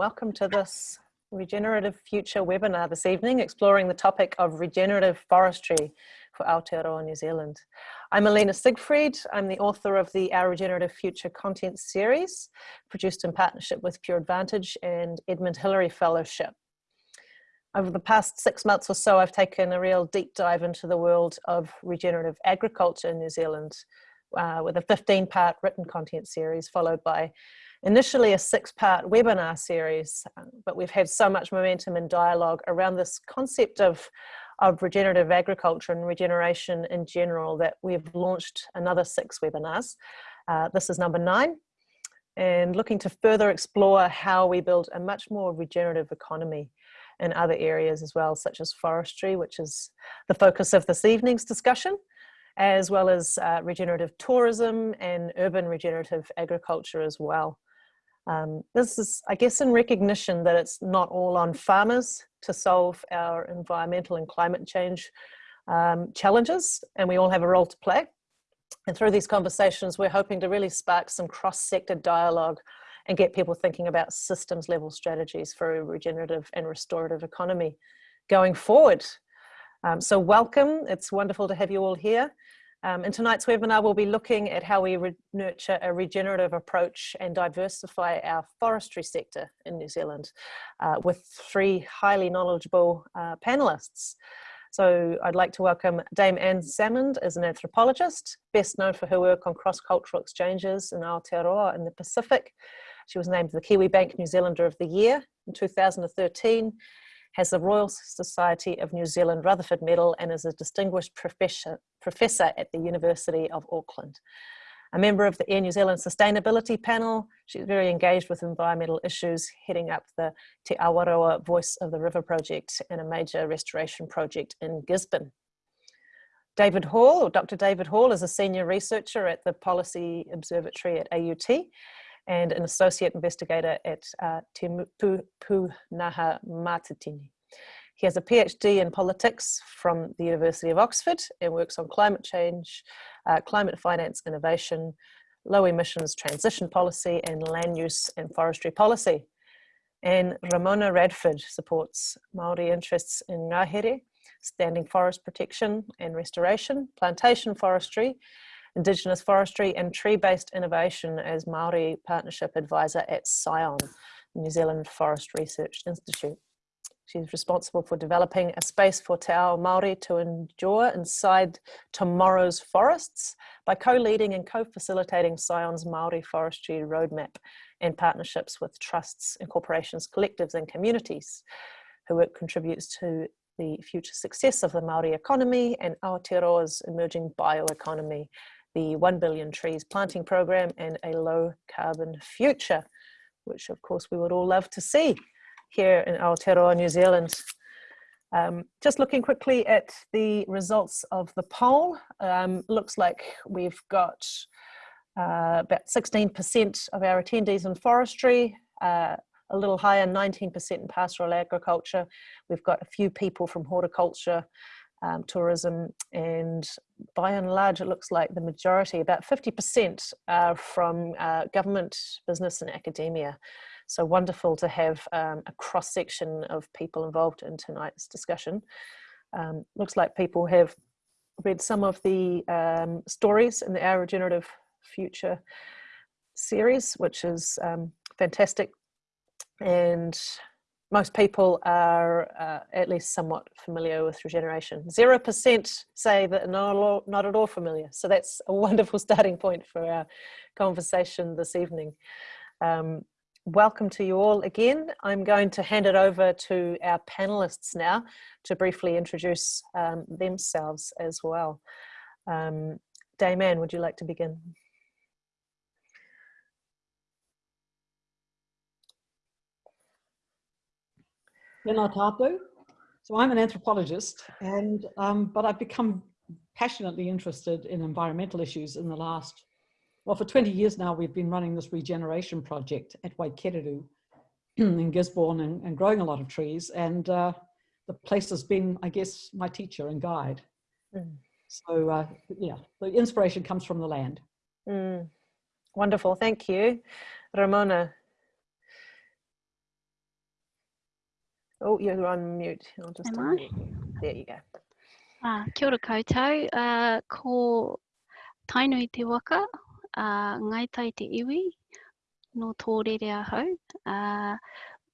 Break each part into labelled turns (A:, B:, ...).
A: welcome to this Regenerative Future webinar this evening, exploring the topic of regenerative forestry for Aotearoa New Zealand. I'm Alina Siegfried. I'm the author of the Our Regenerative Future content series, produced in partnership with Pure Advantage and Edmund Hillary Fellowship. Over the past six months or so, I've taken a real deep dive into the world of regenerative agriculture in New Zealand uh, with a 15 part written content series followed by initially a six part webinar series, uh, but we've had so much momentum and dialogue around this concept of, of regenerative agriculture and regeneration in general that we've launched another six webinars. Uh, this is number nine and looking to further explore how we build a much more regenerative economy in other areas as well, such as forestry, which is the focus of this evening's discussion, as well as uh, regenerative tourism and urban regenerative agriculture as well. Um, this is, I guess, in recognition that it's not all on farmers to solve our environmental and climate change um, challenges, and we all have a role to play. And through these conversations, we're hoping to really spark some cross-sector dialogue and get people thinking about systems level strategies for a regenerative and restorative economy going forward. Um, so welcome, it's wonderful to have you all here. Um, in tonight's webinar, we'll be looking at how we nurture a regenerative approach and diversify our forestry sector in New Zealand uh, with three highly knowledgeable uh, panelists. So I'd like to welcome Dame Anne Salmond as an anthropologist, best known for her work on cross-cultural exchanges in Aotearoa in the Pacific. She was named the Kiwibank New Zealander of the Year in 2013 has the Royal Society of New Zealand Rutherford Medal and is a distinguished professor, professor at the University of Auckland. A member of the Air New Zealand Sustainability Panel, she's very engaged with environmental issues, heading up the Te Awaroa Voice of the River project and a major restoration project in Gisborne. David Hall, or Dr. David Hall, is a senior researcher at the Policy Observatory at AUT and an associate investigator at uh, Te Pūnaha Matatini. He has a PhD in politics from the University of Oxford and works on climate change, uh, climate finance innovation, low emissions transition policy, and land use and forestry policy. And Ramona Radford supports Māori interests in ngahere, standing forest protection and restoration, plantation forestry, Indigenous Forestry and Tree-Based Innovation as Māori Partnership Advisor at SCION, New Zealand Forest Research Institute. She's responsible for developing a space for Te Ao Māori to endure inside tomorrow's forests by co-leading and co-facilitating SCION's Māori Forestry Roadmap and partnerships with trusts and corporations, collectives and communities. Her work contributes to the future success of the Māori economy and Aotearoa's emerging bioeconomy the 1 billion trees planting program and a low carbon future, which of course we would all love to see here in Aotearoa, New Zealand. Um, just looking quickly at the results of the poll, um, looks like we've got uh, about 16% of our attendees in forestry, uh, a little higher, 19% in pastoral agriculture. We've got a few people from horticulture, um, tourism and by and large it looks like the majority, about 50% are from uh, government, business and academia. So wonderful to have um, a cross section of people involved in tonight's discussion. Um, looks like people have read some of the um, stories in the Our Regenerative Future series, which is um, fantastic. And most people are uh, at least somewhat familiar with regeneration. 0% say that not, not at all familiar. So that's a wonderful starting point for our conversation this evening. Um, welcome to you all again. I'm going to hand it over to our panelists now to briefly introduce um, themselves as well. Um, Dame Anne, would you like to begin?
B: Tēnā tātou. So I'm an anthropologist, and um, but I've become passionately interested in environmental issues in the last, well, for 20 years now, we've been running this regeneration project at Waikereru in Gisborne and, and, growing a lot of trees. And uh, the place has been, I guess, my teacher and guide. Mm. So uh, yeah, the inspiration comes from the land.
A: Mm. Wonderful, thank you. Ramona, Oh, you're on mute. I'll just
C: Am
A: unmute. There you go.
C: Uh, kia ora koutou, uh, ko tainui te waka, uh, ngai tai te iwi, no Tōrere ahau. Uh,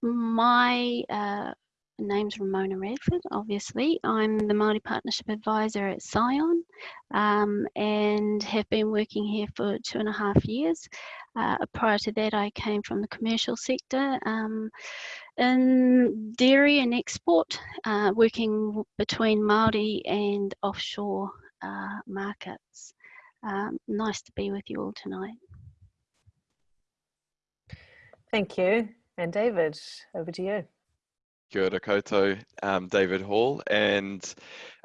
C: my uh, name's Ramona Radford, obviously. I'm the Māori Partnership Advisor at Scion um, and have been working here for two and a half years. Uh, prior to that, I came from the commercial sector um, in dairy and export, uh, working between Māori and offshore uh, markets. Um, nice to be with you all tonight.
A: Thank you. And David, over to you.
D: Kia koutou, um, David Hall, and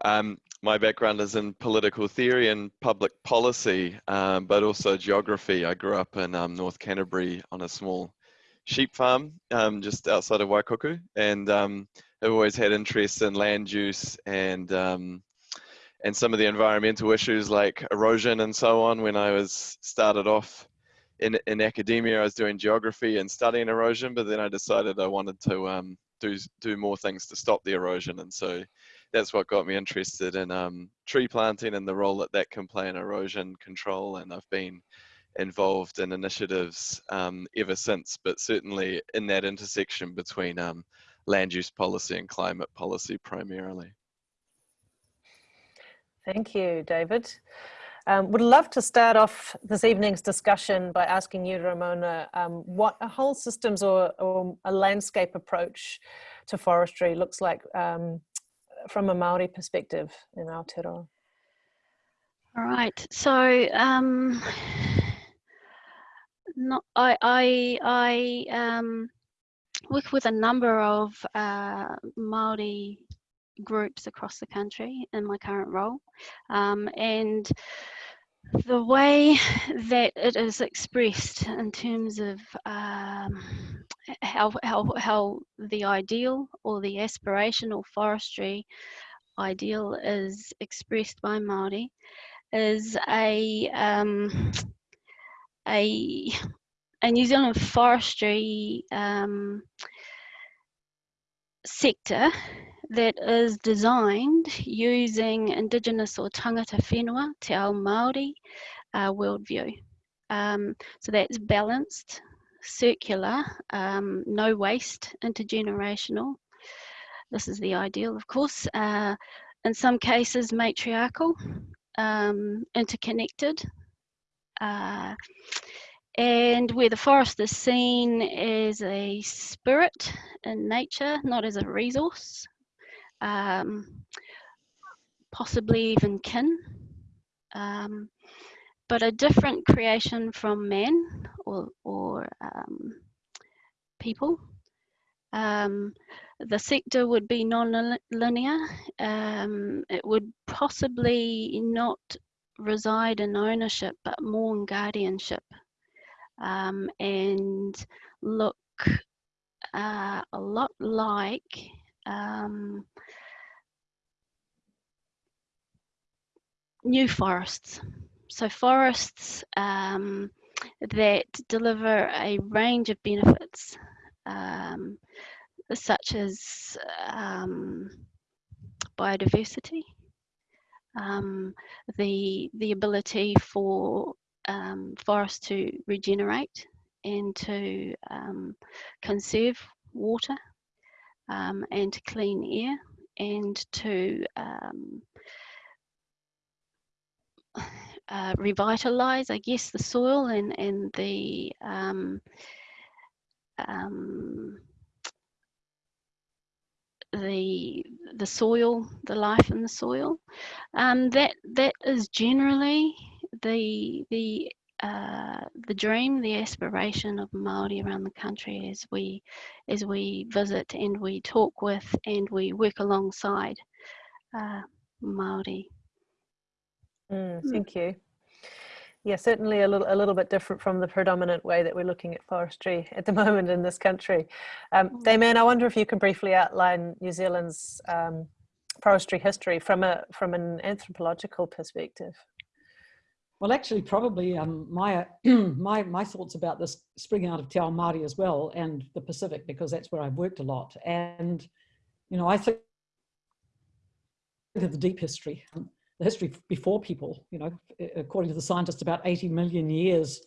D: um, my background is in political theory and public policy, um, but also geography. I grew up in um, North Canterbury on a small sheep farm um, just outside of Waikuku, and I've always had interest in land use and and some of the environmental issues like erosion and so on. When I was started off in in academia, I was doing geography and studying erosion, but then I decided I wanted to do do more things to stop the erosion and so that's what got me interested in um, tree planting and the role that that can play in erosion control and I've been involved in initiatives um, ever since but certainly in that intersection between um, land use policy and climate policy primarily.
A: Thank you, David. Um, would love to start off this evening's discussion by asking you, Ramona, um, what a whole systems or, or, a landscape approach to forestry looks like um, from a Maori perspective in Aotearoa.
C: All right, so um, I, I, I um, work with a number of uh, Maori groups across the country in my current role. Um, and the way that it is expressed in terms of um, how, how, how the ideal or the aspirational forestry ideal is expressed by Māori is a, um, a, a New Zealand forestry um, sector that is designed using Indigenous or tangata whenua, te ao Māori uh, worldview. Um, so that's balanced, circular, um, no waste, intergenerational. This is the ideal, of course. Uh, in some cases, matriarchal, um, interconnected. Uh, and where the forest is seen as a spirit in nature, not as a resource, um, possibly even kin, um, but a different creation from men or, or um, people. Um, the sector would be non-linear. Um, it would possibly not reside in ownership, but more in guardianship and look uh, a lot like um, new forests. So forests um, that deliver a range of benefits, um, such as um, biodiversity, um, the the ability for um, forests to regenerate and to conserve water and to clean air and to uh, revitalize, I guess, the soil and, and the um, um, the the soil, the life in the soil. Um, that that is generally the the uh, the dream, the aspiration of Maori around the country as we as we visit and we talk with and we work alongside uh, Maori.
A: Mm, thank you. Yeah, certainly a little a little bit different from the predominant way that we're looking at forestry at the moment in this country. Um, mm. Dame Anne, I wonder if you can briefly outline New Zealand's um, forestry history from a from an anthropological perspective.
B: Well, actually, probably um, my my my thoughts about this spring out of Te Ao Māori as well, and the Pacific, because that's where I've worked a lot. And you know, I think of the deep history, the history before people, you know, according to the scientists, about 80 million years,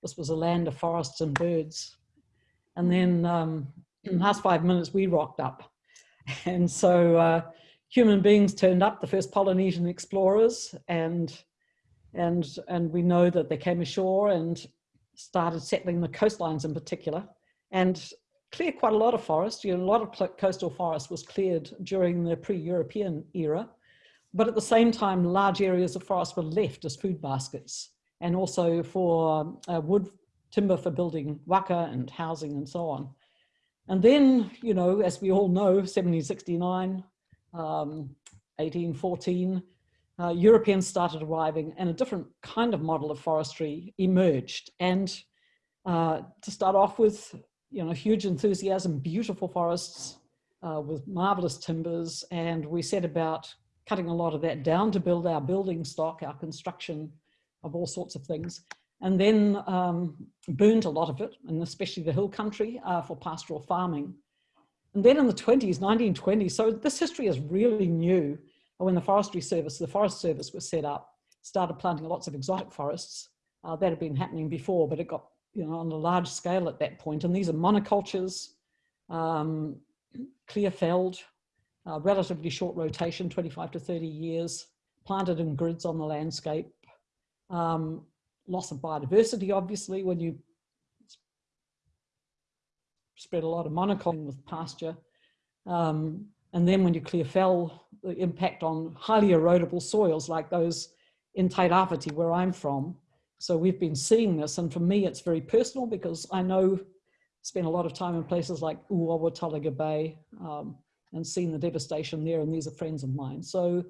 B: this was a land of forests and birds. And then um, in the last five minutes, we rocked up. And so uh, human beings turned up, the first Polynesian explorers, and, and, and we know that they came ashore and started settling the coastlines in particular. And cleared quite a lot of forest. You know, a lot of coastal forest was cleared during the pre-European era, but at the same time, large areas of forest were left as food baskets and also for uh, wood timber for building waka and housing and so on. And then, you know, as we all know, 1769, um, 1814, uh, Europeans started arriving and a different kind of model of forestry emerged. And uh, to start off with, you know, huge enthusiasm, beautiful forests uh, with marvelous timbers. And we set about cutting a lot of that down to build our building stock, our construction of all sorts of things. And then um, burned a lot of it, and especially the hill country uh, for pastoral farming. And then in the 20s, 1920s, so this history is really new. When the Forestry Service, the Forest Service was set up, started planting lots of exotic forests. Uh, that had been happening before, but it got you know, on a large scale at that point. And these are monocultures, um, clear felled, uh, relatively short rotation, 25 to 30 years, planted in grids on the landscape. Um, loss of biodiversity, obviously, when you spread a lot of monoculture with pasture. Um, and then when you clear fell, the impact on highly erodible soils like those in Tairāwhiti, where I'm from, so we've been seeing this, and for me, it's very personal because I know, spent a lot of time in places like Uawa, Tolaga Bay, um, and seen the devastation there, and these are friends of mine. So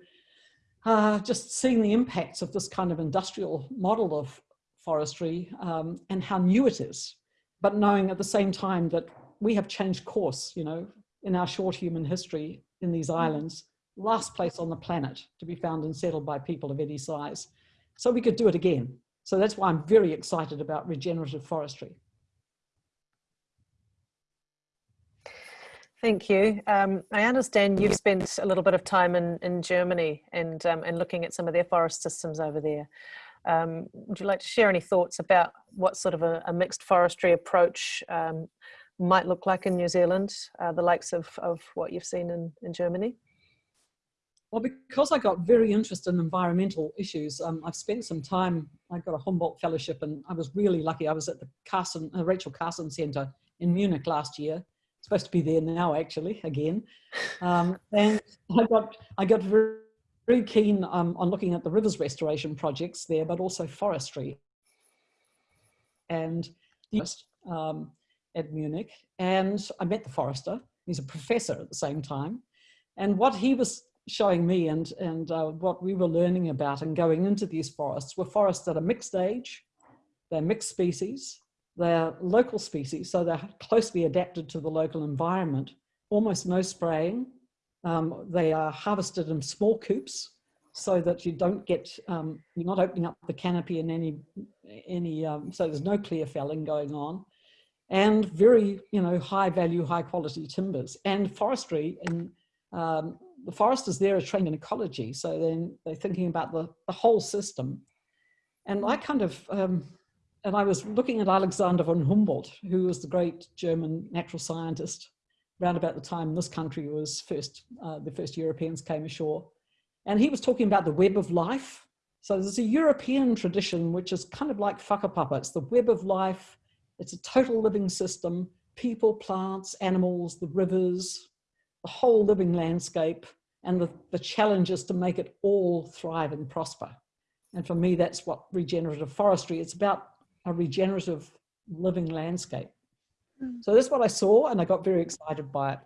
B: uh, just seeing the impacts of this kind of industrial model of forestry um, and how new it is, but knowing at the same time that we have changed course, you know, in our short human history in these mm. islands, last place on the planet to be found and settled by people of any size. So we could do it again. So that's why I'm very excited about regenerative forestry.
A: Thank you. Um, I understand you've spent a little bit of time in, in Germany and, um, and looking at some of their forest systems over there. Um, would you like to share any thoughts about what sort of a, a mixed forestry approach um, might look like in New Zealand, uh, the likes of, of what you've seen in, in Germany?
B: Well, because I got very interested in environmental issues, um, I've spent some time, I got a Humboldt Fellowship and I was really lucky. I was at the Carson, uh, Rachel Carson Center in Munich last year. Supposed to be there now, actually, again. Um, and I got, I got very, very keen um, on looking at the rivers restoration projects there, but also forestry. And um, at Munich. And I met the forester. He's a professor at the same time. And what he was showing me and, and uh, what we were learning about and going into these forests were forests that are mixed age, they're mixed species, they're local species, so they're closely adapted to the local environment, almost no spraying. Um, they are harvested in small coupes so that you don't get, um, you're not opening up the canopy in any, any um, so there's no clear felling going on and very, you know, high value, high quality timbers and forestry and um, the foresters there are trained in ecology, so then they're thinking about the, the whole system. And I kind of, um, and I was looking at Alexander von Humboldt, who was the great German natural scientist, around about the time this country was first, uh, the first Europeans came ashore. And he was talking about the web of life. So there's a European tradition, which is kind of like whakapapa. It's the web of life. It's a total living system, people, plants, animals, the rivers, the whole living landscape and the, the challenge is to make it all thrive and prosper. And for me, that's what regenerative forestry, it's about a regenerative living landscape. Mm. So that's what I saw and I got very excited by it.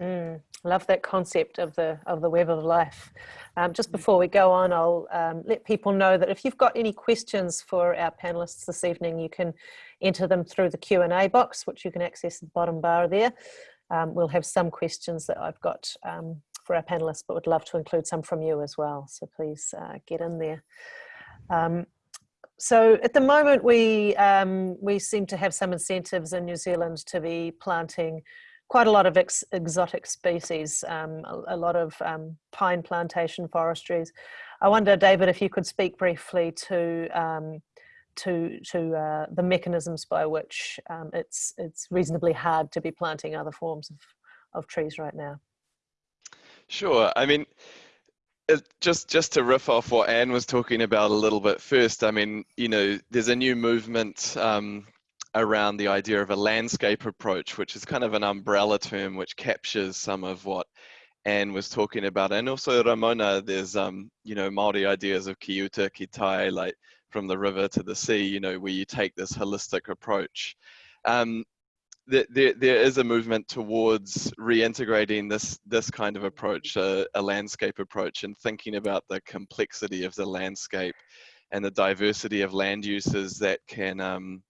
A: Mm, love that concept of the of the web of life. Um, just before we go on, I'll um, let people know that if you've got any questions for our panelists this evening, you can enter them through the Q&A box, which you can access at the bottom bar there. Um, we'll have some questions that I've got um, for our panelists, but would love to include some from you as well. So please uh, get in there. Um, so at the moment, we, um, we seem to have some incentives in New Zealand to be planting quite a lot of ex exotic species, um, a, a, lot of um, pine plantation forestries. I wonder, David, if you could speak briefly to um, to to uh, the mechanisms by which um, it's it's reasonably hard to be planting other forms of, of trees right now.
D: Sure. I mean, just just to riff off what Anne was talking about a little bit first. I mean, you know, there's a new movement um, around the idea of a landscape approach, which is kind of an umbrella term which captures some of what Anne was talking about. And also Ramona, there's, um, you know, Māori ideas of ki uta, ki tai, like from the river to the sea, you know, where you take this holistic approach. Um, there, there, there is a movement towards reintegrating this this kind of approach, a, a landscape approach, and thinking about the complexity of the landscape and the diversity of land uses that can um,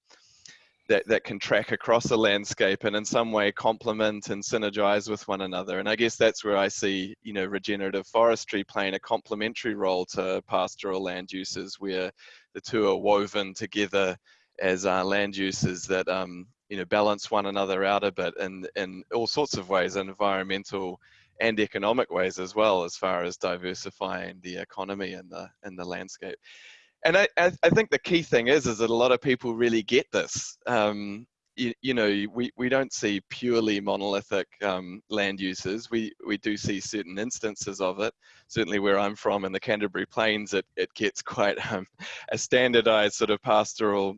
D: that, that can track across a landscape and in some way complement and synergize with one another. And I guess that's where I see, you know, regenerative forestry playing a complementary role to pastoral land uses where the two are woven together as uh, land uses that, um, you know, balance one another out a bit in, in all sorts of ways, environmental and economic ways as well, as far as diversifying the economy and the, and the landscape and I, I, think the key thing is is that a lot of people really get this. Um, you, you, know, we, we don't see purely monolithic um, land uses. We we do see certain instances of it. Certainly, where I'm from in the Canterbury Plains, it it gets quite um, a standardized sort of pastoral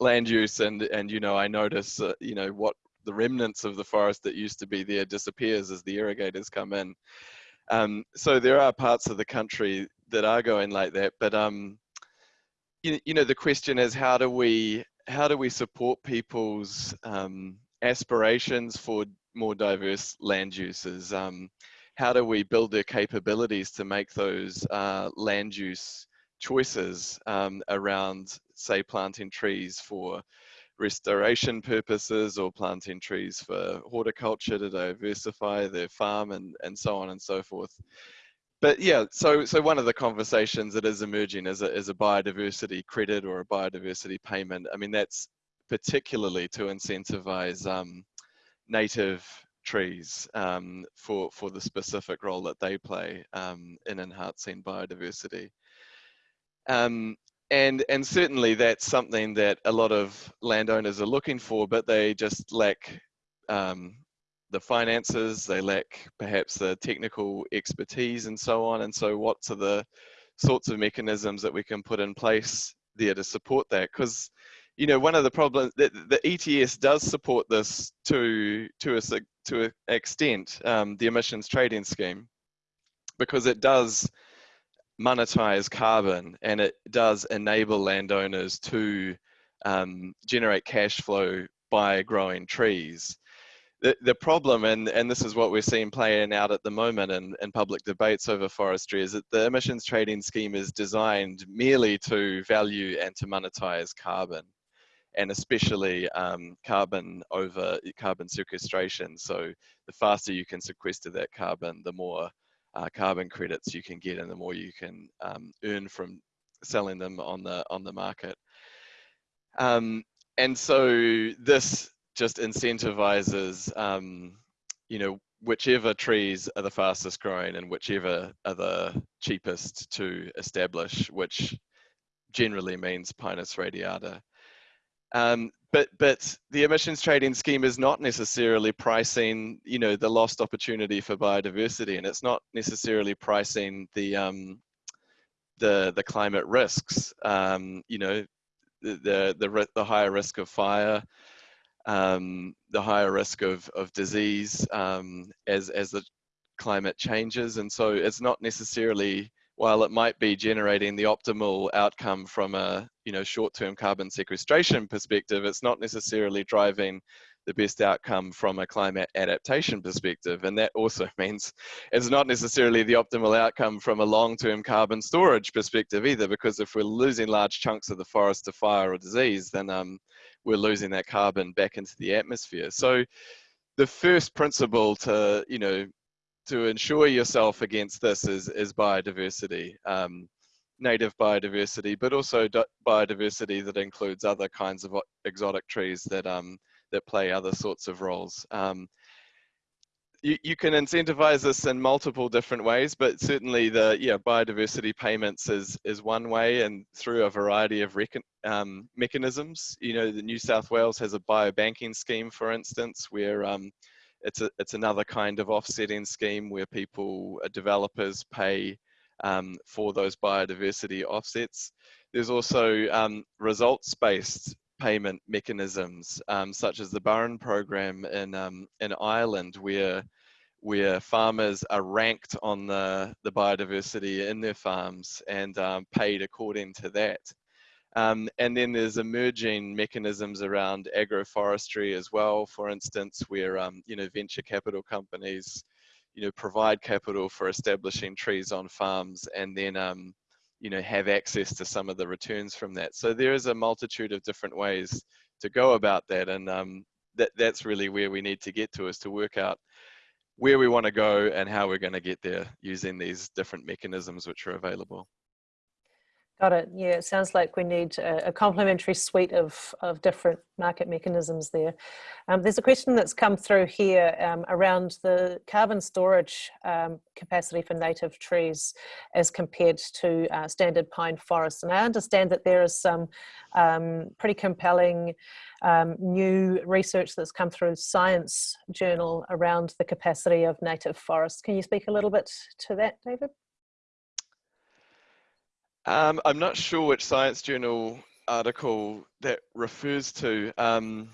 D: land use, and and you know, I notice uh, you know what the remnants of the forest that used to be there disappears as the irrigators come in. Um, so there are parts of the country that are going like that, but um, you, you know, the question is how do we how do we support people's um, aspirations for more diverse land uses? Um, how do we build their capabilities to make those uh, land use choices um, around, say, planting trees for restoration purposes or planting trees for horticulture to diversify their farm and, and so on and so forth but yeah, so so one of the conversations that is emerging is a, is a biodiversity credit or a biodiversity payment. I mean, that's particularly to incentivize um, native trees um, for for the specific role that they play um, in enhancing biodiversity. Um, and and certainly that's something that a lot of landowners are looking for, but they just lack um, the finances, they lack perhaps the technical expertise and so on. And so what are the sorts of mechanisms that we can put in place there to support that? Because you know, one of the problems that the ETS does support this to to a to an extent, um, the emissions trading scheme, because it does monetize carbon and it does enable landowners to um, generate cash flow by growing trees the, problem, and, and this is what we're seeing playing out at the moment in, in public debates over forestry, is that the emissions trading scheme is designed merely to value and to monetize carbon, and especially um, carbon over carbon sequestration. So the faster you can sequester that carbon, the more uh, carbon credits you can get, and the more you can um, earn from selling them on the on the market. Um, and so this just incentivizes, um, you know, whichever trees are the fastest growing and whichever are the cheapest to establish, which generally means Pinus radiata. Um, but but the emissions trading scheme is not necessarily pricing, you know, the lost opportunity for biodiversity, and it's not necessarily pricing the um, the the climate risks. Um, you know, the the the higher risk of fire, um, the higher risk of, of disease um, as, as the climate changes. And so it's not necessarily, while it might be generating the optimal outcome from a you know short-term carbon sequestration perspective, it's not necessarily driving the best outcome from a climate adaptation perspective. And that also means it's not necessarily the optimal outcome from a long-term carbon storage perspective either, because if we're losing large chunks of the forest to fire or disease, then um, we're losing that carbon back into the atmosphere. So the first principle to, you know, to ensure yourself against this is, is biodiversity, um, native biodiversity, but also biodiversity that includes other kinds of exotic trees that, um, that play other sorts of roles. Um, you, you can incentivize this in multiple different ways, but certainly the yeah biodiversity payments is is one way, and through a variety of um, mechanisms. You know, the New South Wales has a biobanking scheme, for instance, where um, it's a it's another kind of offsetting scheme where people uh, developers pay um, for those biodiversity offsets. There's also um, results-based payment mechanisms, um, such as the Burren program in um, in Ireland, where where farmers are ranked on the, the biodiversity in their farms and um, paid according to that. Um, and then there's emerging mechanisms around agroforestry as well, for instance, where um, you know venture capital companies you know provide capital for establishing trees on farms and then um, you know have access to some of the returns from that. So there is a multitude of different ways to go about that, and um, that that's really where we need to get to is to work out where we want to go and how we're going to get there using these different mechanisms which are available.
A: Got it. Yeah, it sounds like we need a, a complementary suite of, of different market mechanisms there. Um, there's a question that's come through here um, around the carbon storage um, capacity for native trees as compared to uh, standard pine forests. And I understand that there is some um, pretty compelling um, new research that's come through Science Journal around the capacity of native forests. Can you speak a little bit to that, David?
D: Um, I'm not sure which Science Journal article that refers to, um,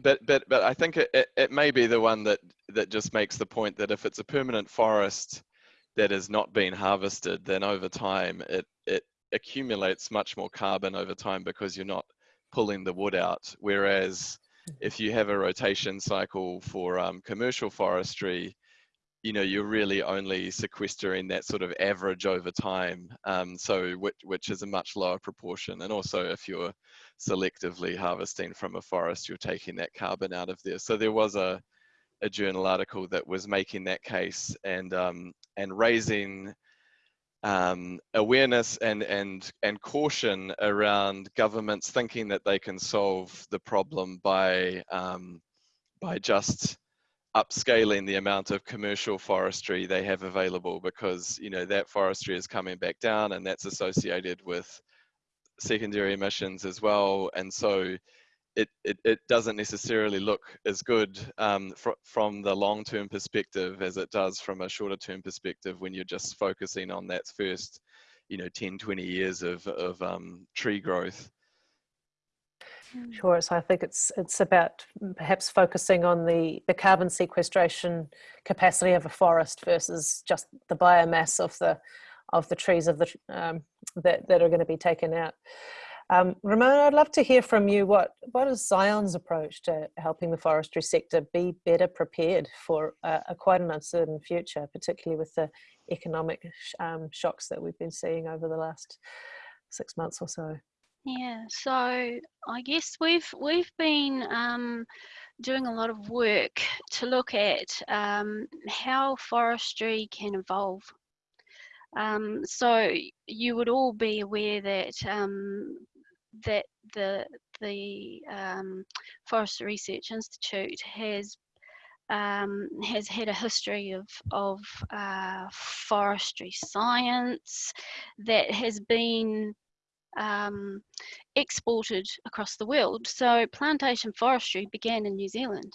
D: but but but I think it, it, it, may be the one that that just makes the point that if it's a permanent forest that has not been harvested, then over time it it accumulates much more carbon over time because you're not pulling the wood out. Whereas if you have a rotation cycle for um, commercial forestry, you know you're really only sequestering that sort of average over time um, so which, which is a much lower proportion. And also if you're selectively harvesting from a forest you're taking that carbon out of there. So there was a, a journal article that was making that case and um, and raising um, awareness and and and caution around governments thinking that they can solve the problem by um, by just upscaling the amount of commercial forestry they have available because you know that forestry is coming back down and that's associated with secondary emissions as well and so it, it, it doesn't necessarily look as good um, fr from the long-term perspective as it does from a shorter-term perspective when you're just focusing on that first you know 10 20 years of, of um, tree growth.
A: Sure. So I think it's it's about perhaps focusing on the the carbon sequestration capacity of a forest versus just the biomass of the of the trees of the um, that that are going to be taken out. Um, Ramona, I'd love to hear from you. What what is Scion's approach to helping the forestry sector be better prepared for a, a quite an uncertain future, particularly with the economic sh um, shocks that we've been seeing over the last six months or so?
C: Yeah, so I guess we've we've been um, doing a lot of work to look at um, how forestry can evolve. Um, so you would all be aware that um, that the the um, Forest Research Institute has um, has had a history of, of uh, forestry science that has been um, exported across the world. So plantation forestry began in New Zealand.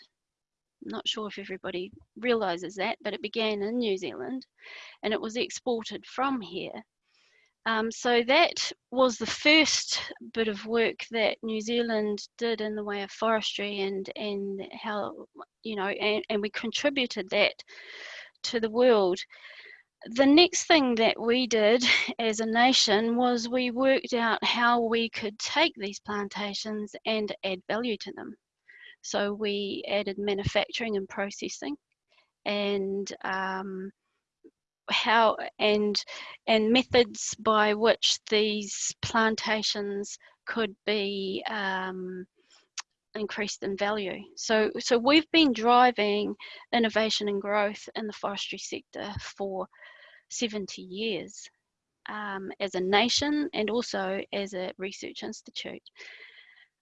C: I'm not sure if everybody realizes that, but it began in New Zealand and it was exported from here. Um, so that was the first bit of work that New Zealand did in the way of forestry and, and how, you know, and, and we contributed that to the world the next thing that we did as a nation was we worked out how we could take these plantations and add value to them. So we added manufacturing and processing and um, how and and methods by which these plantations could be um, increased in value. So, so we've been driving innovation and growth in the forestry sector for 70 years um, as a nation and also as a research institute.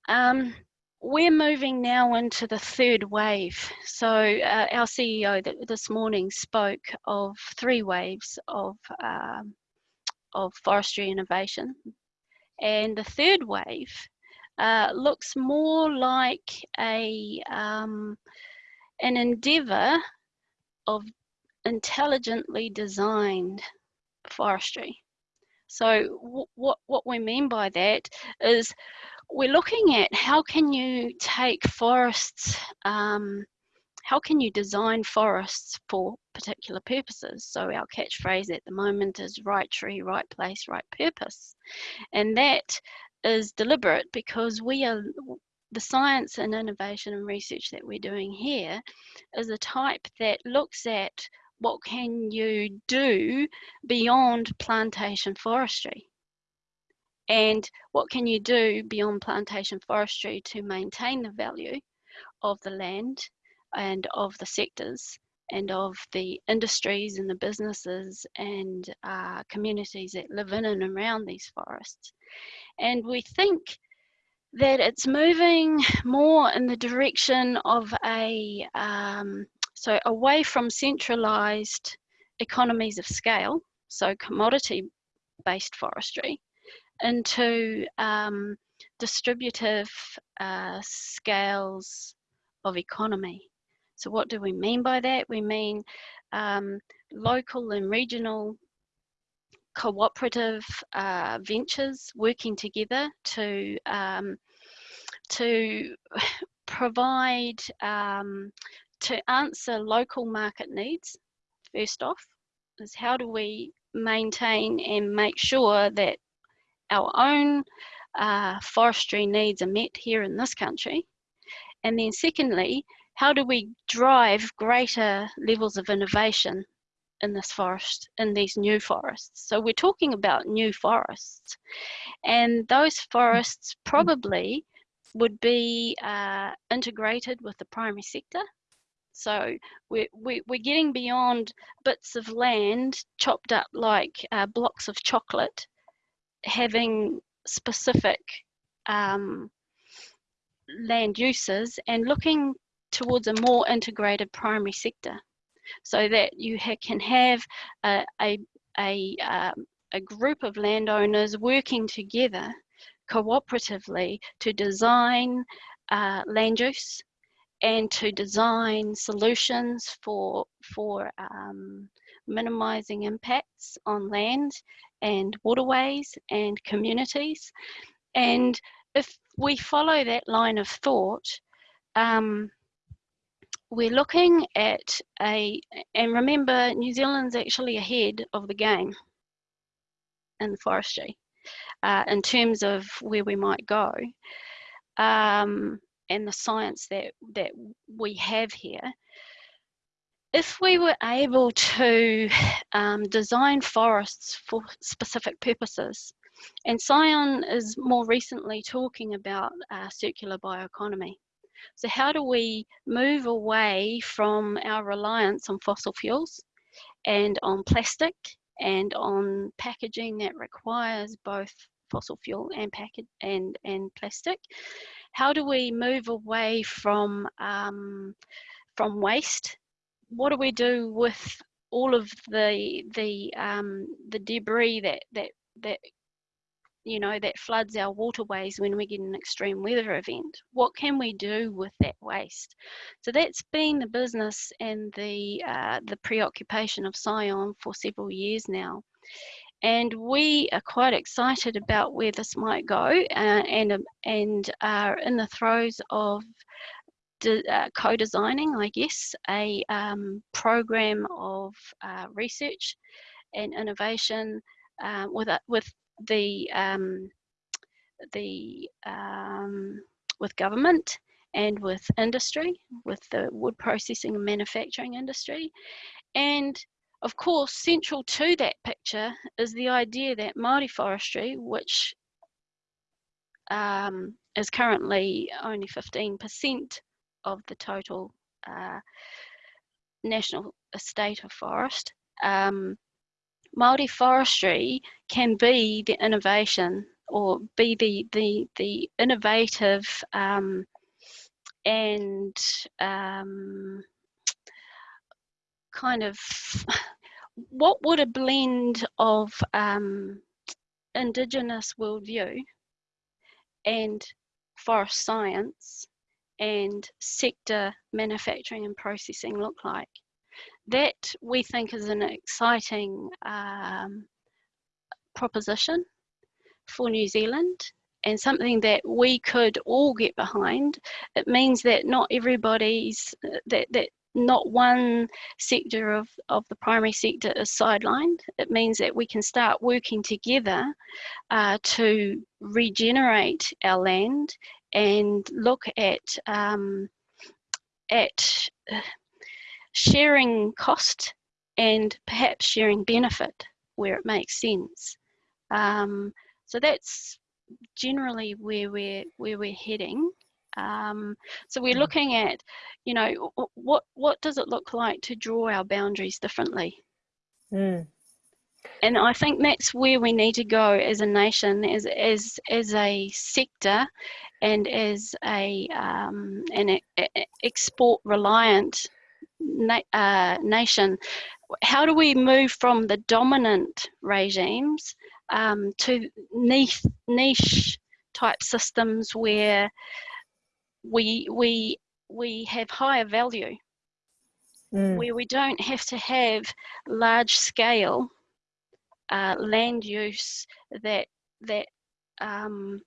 C: Um, we're moving now into the third wave. So uh, our CEO th this morning spoke of three waves of um, of forestry innovation, and the third wave uh, looks more like a um, an endeavour of intelligently designed forestry. So what what we mean by that is we're looking at how can you take forests, um, how can you design forests for particular purposes? So our catchphrase at the moment is right tree, right place, right purpose. And that is deliberate because we are the science and innovation and research that we're doing here is a type that looks at what can you do beyond plantation forestry and what can you do beyond plantation forestry to maintain the value of the land and of the sectors and of the industries and the businesses and uh, communities that live in and around these forests. And we think that it's moving more in the direction of a, um, so away from centralized economies of scale, so commodity based forestry, into um, distributive uh, scales of economy. So what do we mean by that? We mean um, local and regional cooperative uh, ventures working together to um, to provide um, to answer local market needs first off is how do we maintain and make sure that our own uh, forestry needs are met here in this country? And then secondly, how do we drive greater levels of innovation in this forest, in these new forests? So we're talking about new forests. And those forests probably would be uh, integrated with the primary sector. So we're, we, we're getting beyond bits of land chopped up like uh, blocks of chocolate having specific um, land uses and looking towards a more integrated primary sector so that you ha can have a, a, a, um, a group of landowners working together cooperatively to design uh, land use and to design solutions for for um, minimizing impacts on land and waterways and communities. And if we follow that line of thought, um, we're looking at a, and remember, New Zealand's actually ahead of the game in forestry uh, in terms of where we might go um, and the science that, that we have here if we were able to um, design forests for specific purposes, and Scion is more recently talking about uh, circular bioeconomy. So how do we move away from our reliance on fossil fuels and on plastic and on packaging that requires both fossil fuel and package and, and plastic? How do we move away from um, from waste? What do we do with all of the the um, the debris that that that you know that floods our waterways when we get an extreme weather event? What can we do with that waste? So that's been the business and the uh, the preoccupation of Scion for several years now and we are quite excited about where this might go uh, and and are in the throes of uh, co-designing, I guess, a um, program of uh, research and innovation uh, with a, with the um, the um, with government and with industry, with the wood processing and manufacturing industry, and of course, central to that picture is the idea that Māori forestry, which um, is currently only 15% of the total uh, national estate of forest. Um, Māori forestry can be the innovation or be the, the, the innovative um, and um, kind of what would a blend of um, indigenous worldview and forest science and sector manufacturing and processing look like? That we think is an exciting um, proposition for New Zealand and something that we could all get behind. It means that not everybody's that that not one sector of, of the primary sector is sidelined. It means that we can start working together uh, to regenerate our land and look at um, at uh, sharing cost and perhaps sharing benefit where it makes sense. Um, so that's generally where we're where we're heading. Um, so we're mm. looking at, you know, what what does it look like to draw our boundaries differently? Mm. And I think that's where we need to go as a nation, as as as a sector, and as a um, an export reliant na uh, nation. How do we move from the dominant regimes um, to niche niche type systems where we we we have higher value mm. where we don't have to have large scale uh, land use that that um,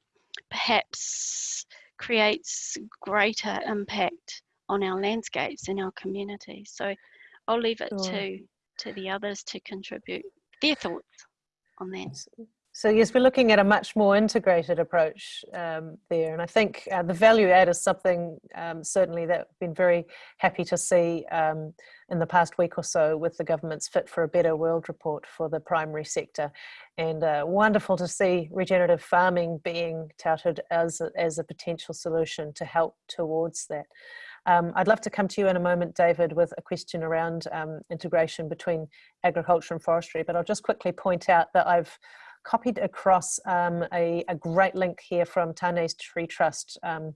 C: perhaps creates greater impact on our landscapes and our communities. So I'll leave it sure. to to the others to contribute their thoughts on that.
A: So yes, we're looking at a much more integrated approach um, there, and I think uh, the value add is something um, certainly that we've been very happy to see um, in the past week or so with the government's Fit for a Better World report for the primary sector, and uh, wonderful to see regenerative farming being touted as a, as a potential solution to help towards that. Um, I'd love to come to you in a moment, David, with a question around um, integration between agriculture and forestry, but I'll just quickly point out that I've copied across um, a, a, great link here from Tane's Tree Trust um,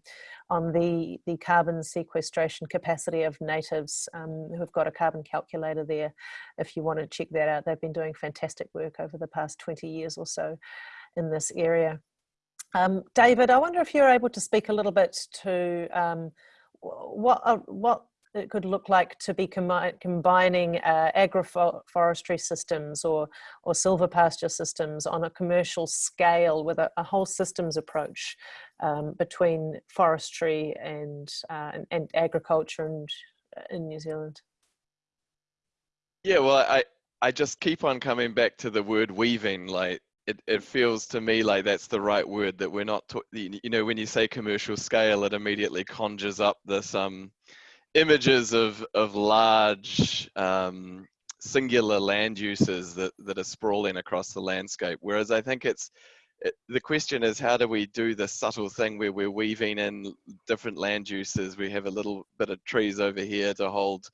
A: on the, the carbon sequestration capacity of natives um, who have got a carbon calculator there if you want to check that out. They've been doing fantastic work over the past 20 years or so in this area. Um, David, I wonder if you're able to speak a little bit to um, what, uh, what it could look like to be combi combining uh, agroforestry systems or, or silvopasture systems on a commercial scale with a, a whole systems approach um, between forestry and, uh, and, and, agriculture and, uh, in New Zealand?
D: Yeah, well, I, I just keep on coming back to the word weaving, like it, it feels to me like that's the right word that we're not, you know, when you say commercial scale, it immediately conjures up this, um, images of of large um, singular land uses that that are sprawling across the landscape. Whereas I think it's it, the question is how do we do the subtle thing where we're weaving in different land uses? We have a little bit of trees over here to hold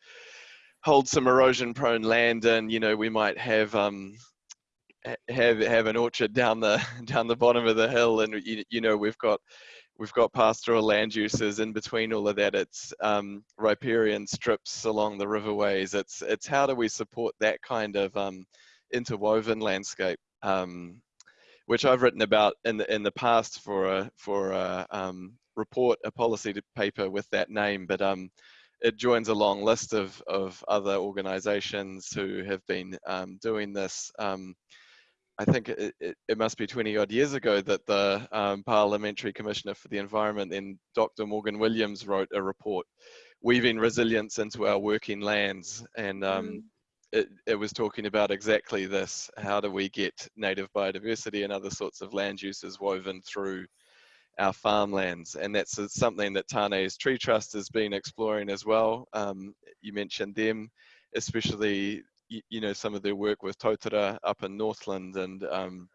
D: hold some erosion prone land and you know we might have um have have an orchard down the down the bottom of the hill and you, you know we've got we've got pastoral land uses in between all of that. It's um, riparian strips along the riverways. It's it's how do we support that kind of um, interwoven landscape, um, which I've written about in the in the past for a for a um, report, a policy paper with that name, but um, it joins a long list of of other organisations who have been um, doing this. I think it, it, it, must be 20 odd years ago that the um, Parliamentary Commissioner for the Environment, then Dr. Morgan Williams, wrote a report, Weaving Resilience into Our Working Lands. And um, mm. it, it was talking about exactly this how do we get native biodiversity and other sorts of land uses woven through our farmlands? And that's something that Tane's Tree Trust has been exploring as well. Um, you mentioned them especially you, know some of their work with Totara up in Northland and um,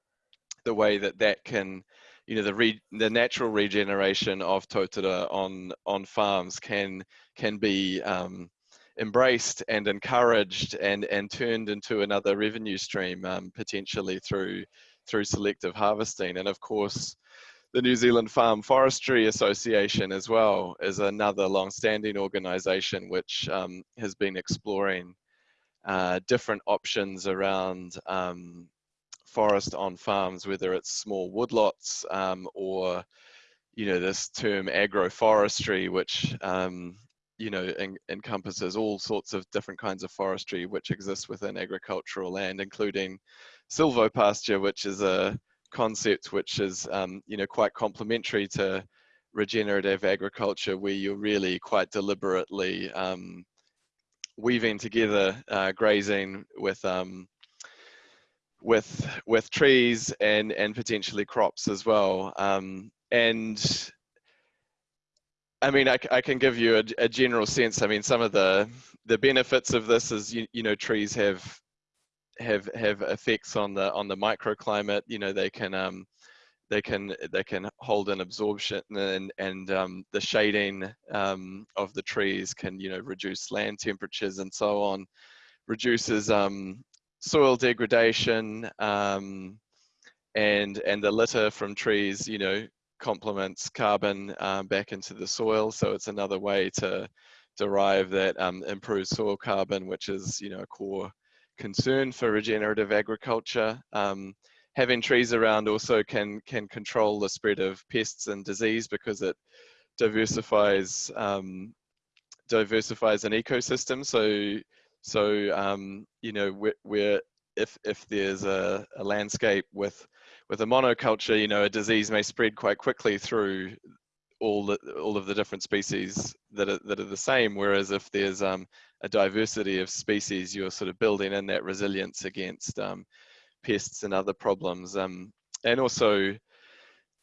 D: the way that that can you know the re, the natural regeneration of Totara on on farms can can be um, embraced and encouraged and and turned into another revenue stream um, potentially through through selective harvesting. And of course the New Zealand Farm Forestry Association as well is another long-standing organisation which um, has been exploring uh, different options around um, forest on farms, whether it's small woodlots um, or you know this term agroforestry, which um, you know en encompasses all sorts of different kinds of forestry which exists within agricultural land, including silvopasture, which is a concept which is um, you know quite complementary to regenerative agriculture where you're really quite deliberately um, weaving together uh, grazing with um, with with trees and and potentially crops as well um, and I mean, I, I, can give you a, a, general sense. I mean, some of the the benefits of this is you, you know trees have have have effects on the on the microclimate. You know, they can um, they can they can hold an absorption and and um, the shading um, of the trees can you know reduce land temperatures and so on, reduces um, soil degradation um, and and the litter from trees you know complements carbon um, back into the soil. So it's another way to derive that um, improved soil carbon, which is you know a core concern for regenerative agriculture. Um, having trees around also can can control the spread of pests and disease because it diversifies um, diversifies an ecosystem. So so um, you know we're if if there's a, a landscape with with a monoculture, you know, a disease may spread quite quickly through all the, all of the different species that are that are the same. Whereas if there's um, a diversity of species, you're sort of building in that resilience against um, pests and other problems, um, and also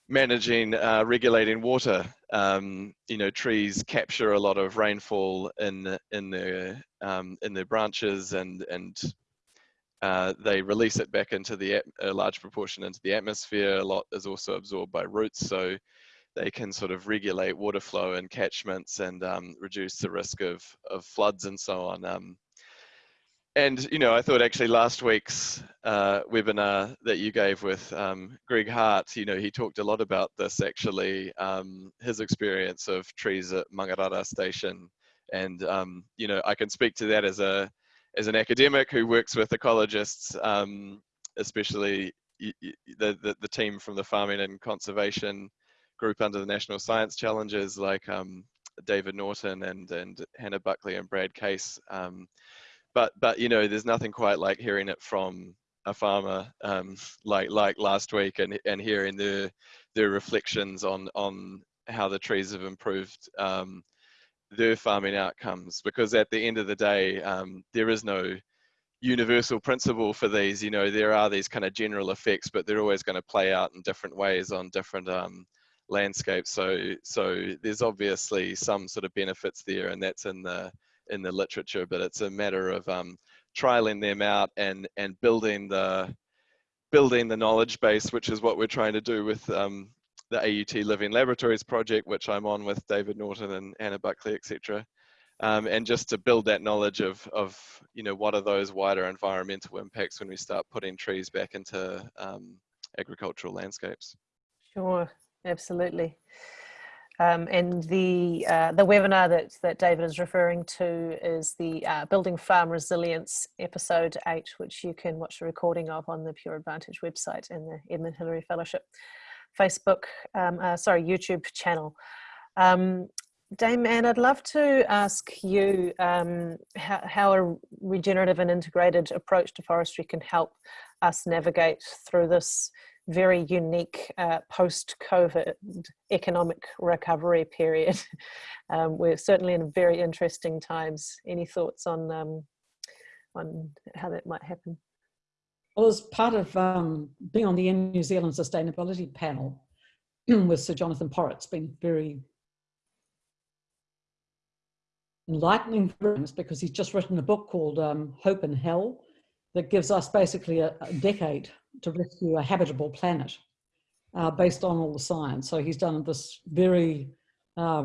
D: managing uh, regulating water. Um, you know, trees capture a lot of rainfall in in their um, in their branches and and uh, they release it back into the a large proportion into the atmosphere. A lot is also absorbed by roots, so they can sort of regulate water flow and catchments and um, reduce the risk of of floods and so on. Um, and you know, I thought actually last week's uh, webinar that you gave with um, Greg Hart, you know, he talked a lot about this actually, um, his experience of trees at Mangarara Station, and um, you know, I can speak to that as a as an academic who works with ecologists, um, especially the, the, the, team from the farming and conservation group under the National Science Challenges, like um, David Norton and, and Hannah Buckley and Brad Case. Um, but, but, you know, there's nothing quite like hearing it from a farmer um, like, like last week and, and hearing their, their reflections on, on how the trees have improved um, their farming outcomes. Because at the end of the day um, there is no universal principle for these you know there are these kind of general effects but they're always going to play out in different ways on different um, landscapes. So so there's obviously some sort of benefits there and that's in the in the literature but it's a matter of um, trialing them out and and building the building the knowledge base which is what we're trying to do with um, the AUT Living Laboratories project, which I'm on with David Norton and Hannah Buckley, etc. Um, and just to build that knowledge of, of, you know, what are those wider environmental impacts when we start putting trees back into um, agricultural landscapes.
A: Sure, absolutely. Um, and the uh, the webinar that that David is referring to is the uh, Building Farm Resilience episode eight, which you can watch the recording of on the Pure Advantage website and the Edmund Hillary Fellowship. Facebook, um, uh, sorry, YouTube channel. Um, Dame Anne, I'd love to ask you um, how, how, a regenerative and integrated approach to forestry can help us navigate through this very unique uh, post-COVID economic recovery period. Um, we're certainly in very interesting times. Any thoughts on, um, on how that might happen?
B: Well, as part of um, being on the New Zealand Sustainability Panel with Sir Jonathan Porritt, it's been very enlightening for us because he's just written a book called um, Hope in Hell that gives us basically a, a decade to rescue a habitable planet uh, based on all the science. So he's done this very uh,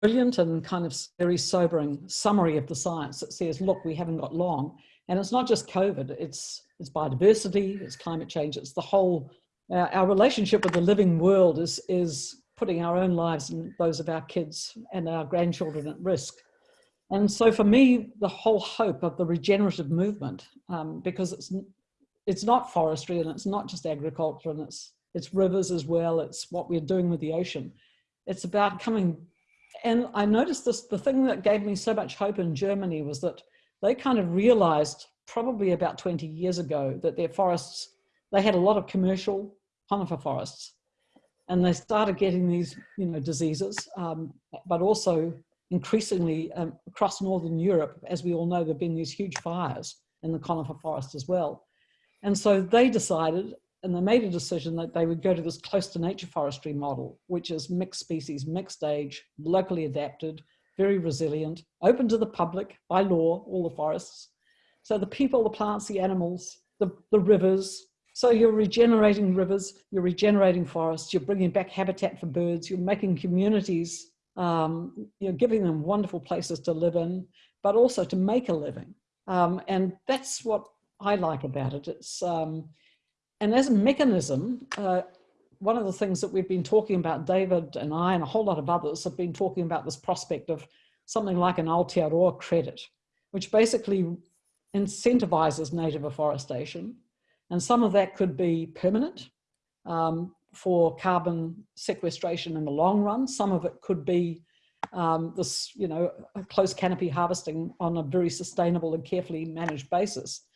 B: brilliant and kind of very sobering summary of the science that says, look, we haven't got long and it's not just COVID, it's, it's biodiversity, it's climate change, it's the whole Uh, our relationship with the living world is, is putting our own lives and those of our kids and our grandchildren at risk. And so for me, the whole hope of the regenerative movement, um, because it's, it's not forestry and it's not just agriculture and it's, it's rivers as well, it's what we're doing with the ocean. It's about coming, and I noticed this, the thing that gave me so much hope in Germany was that they kind of realized probably about 20 years ago that their forests, they had a lot of commercial conifer forests and they started getting these, you know, diseases, um, but also increasingly um, across Northern Europe, as we all know, there've been these huge fires in the conifer forest as well. And so they decided, and they made a decision that they would go to this close to nature forestry model, which is mixed species, mixed age, locally adapted, very resilient, open to the public by law, all the forests. So the people, the plants, the animals, the, the rivers, so you're regenerating rivers, you're regenerating forests, you're bringing back habitat for birds, you're making communities, um, you're giving them wonderful places to live in, but also to make a living. Um, and that's what I like about it. It's, um, and as a mechanism, uh, one of the things that we've been talking about, David and I and a whole lot of others have been talking about this prospect of something like an Aotearoa credit, which basically incentivizes native afforestation and some of that could be permanent um, for carbon sequestration in the long run. Some of it could be um, this, you know, close canopy harvesting on a very sustainable and carefully managed basis.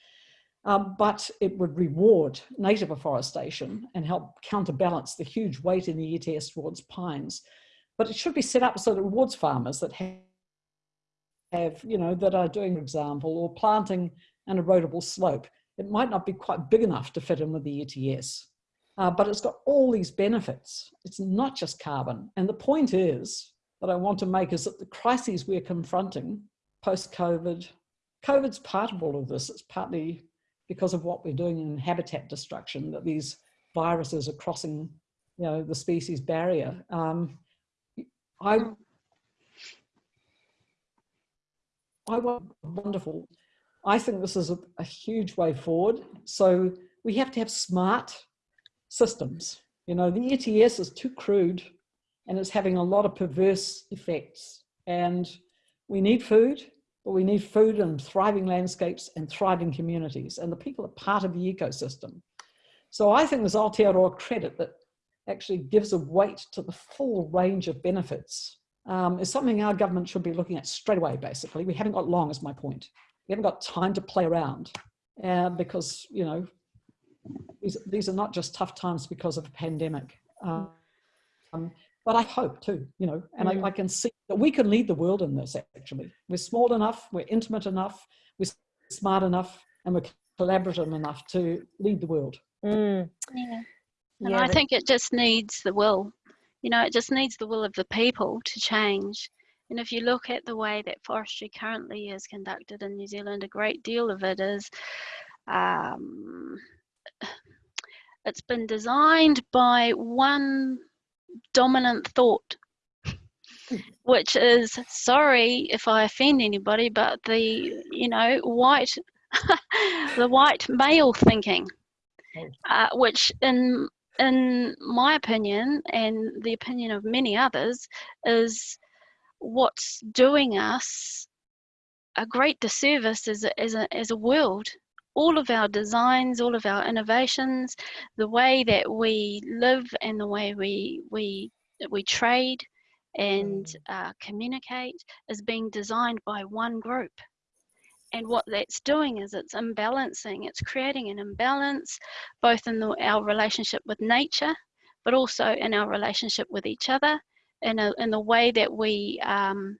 B: Um, but it would reward native afforestation and help counterbalance the huge weight in the ETS towards pines. But it should be set up so that it rewards farmers that have, you know, that are doing, for example, or planting an erodible slope it might not be quite big enough to fit in with the ETS, uh, but it's got all these benefits. It's not just carbon. And the point is that I want to make is that the crises we're confronting post-COVID, COVID's part of all of this. It's partly because of what we're doing in habitat destruction, that these viruses are crossing you know, the species barrier. Um, I, I want wonderful I think this is a, a huge way forward. So we have to have smart systems. You know, the ETS is too crude and it's having a lot of perverse effects. And we need food, but we need food and thriving landscapes and thriving communities. And the people are part of the ecosystem. So I think this Aotearoa credit that actually gives a weight to the full range of benefits um, is something our government should be looking at straight away, basically. We haven't got long is my point we haven't got time to play around uh, because, you know, these, these are not just tough times because of a pandemic. Um, but I hope too, you know, and mm. I, I, can see that we can lead the world in this actually. We're small enough, we're intimate enough, we're smart enough, and we're collaborative enough to lead the world.
C: Mm. Yeah. And yeah, I think it just needs the will. You know, it just needs the will of the people to change. And if you look at the way that forestry currently is conducted in New Zealand, a great deal of it is um, it's been designed by one dominant thought, which is sorry if I offend anybody, but the you know white the white male thinking, oh. uh, which in in my opinion and the opinion of many others is what's doing us a great disservice as a, as a, as a world. All of our designs, all of our innovations, the way that we live and the way we, we, we trade and mm. uh, communicate is being designed by one group. And what that's doing is it's imbalancing, it's creating an imbalance both in the, our relationship with nature, but also in our relationship with each other in, a, in the way that we um,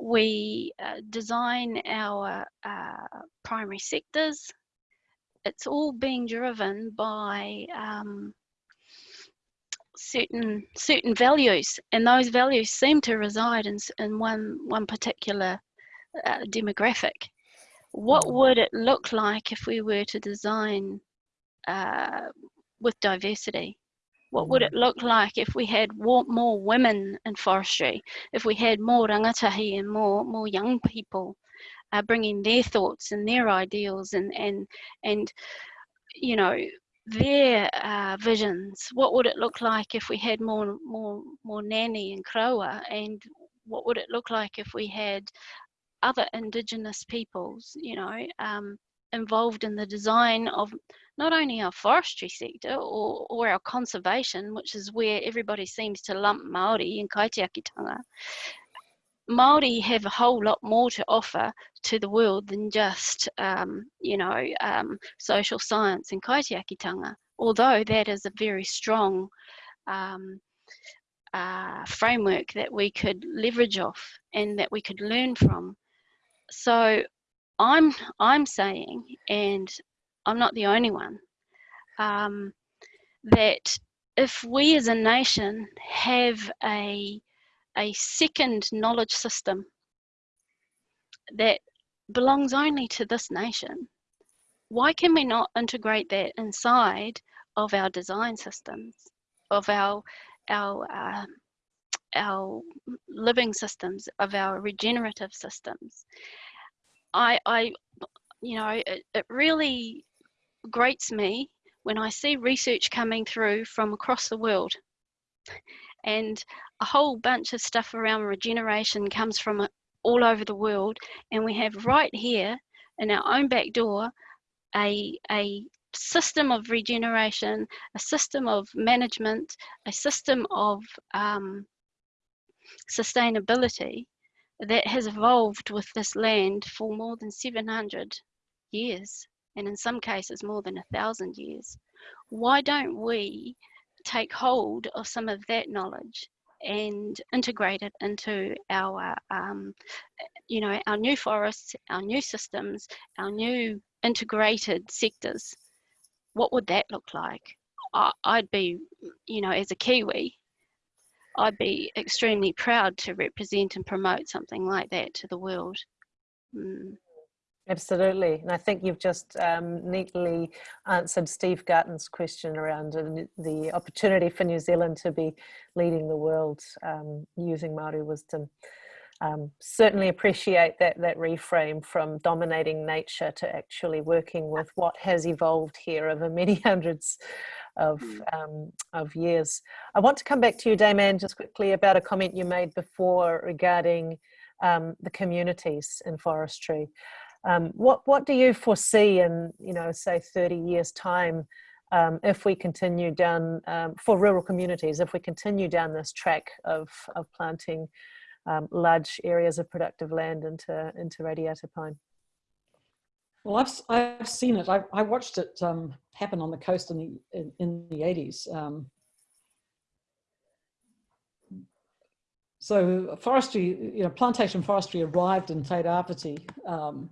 C: we uh, design our uh, primary sectors. It's all being driven by um, certain certain values, and those values seem to reside in in one one particular uh, demographic. What mm. would it look like if we were to design uh, with diversity? What would it mm. look like if we had more women in forestry, if we had more rangatahi and more, more young people uh, bringing their thoughts and their ideals and, and, and, you know, their uh, visions. What would it look like if we had more, more, more Ngāti and Korowa, and what would it look like if we had other Indigenous peoples, you know, um, involved in the design of not only our forestry sector or, or our conservation, which is where everybody seems to lump Maori and kaitiakitanga. Maori have a whole lot more to offer to the world than just, um, you know, um, social science and kaitiakitanga. Although that is a very strong um, uh, framework that we could leverage off and that we could learn from. So I'm I'm saying, and I'm not the only one, um, that if we as a nation have a a second knowledge system that belongs only to this nation, why can we not integrate that inside of our design systems, of our our uh, our living systems, of our regenerative systems? I, I you know, it, it really grates me when I see research coming through from across the world and a whole bunch of stuff around regeneration comes from all over the world and we have right here in our own back door a, a system of regeneration, a system of management, a system of um, sustainability that has evolved with this land for more than 700 years and in some cases more than a thousand years. Why don't we take hold of some of that knowledge and integrate it into our, um, you know, our new forests, our new systems, our new integrated sectors? What would that look like? I'd be, you know, as a Kiwi, I'd be extremely proud to represent and promote something like that to the world. Mm.
A: Absolutely. And I think you've just um, neatly answered Steve Garton's question around the opportunity for New Zealand to be leading the world um, using Māori wisdom. Um, certainly appreciate that, that reframe from dominating nature to actually working with what has evolved here over many hundreds of, mm. um, of years. I want to come back to you, Dame Anne, just quickly about a comment you made before regarding um, the communities in forestry. Um, what what do you foresee in you know say 30 years time um, if we continue down um, for rural communities if we continue down this track of of planting um, large areas of productive land into into radiata pine?
B: Well, I've I've seen it. I, I watched it um, happen on the coast in the in, in the 80s. Um, so forestry, you know, plantation forestry arrived in Tairāwhiti um,